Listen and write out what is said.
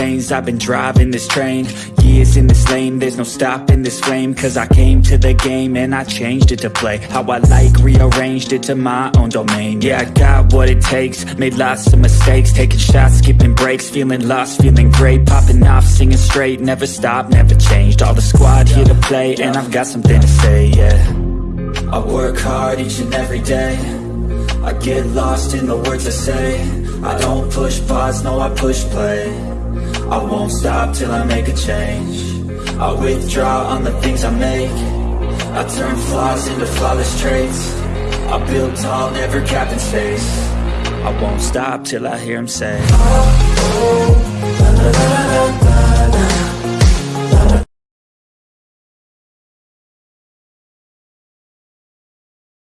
veins I've been driving this train. Years in this lane There's no stopping this flame. Cause I came to the game And I changed it to play. How I like Rearranged it to my own domain. Yeah, I got what it takes. Made lots of mistakes. Taking shots, skipping breaks. Feeling lost, feeling great. Popping off, singing straight. Never stop, never changed. All the squad here to play And I've got something to say, yeah. I work hard each and every day. I get lost in the words I say I don't push pause, no I push play. I won't stop till I make a change. I withdraw on the things I make. I turn flaws into flawless traits. I build tall, never capped in space. I won't stop till I hear him say. oh, oh,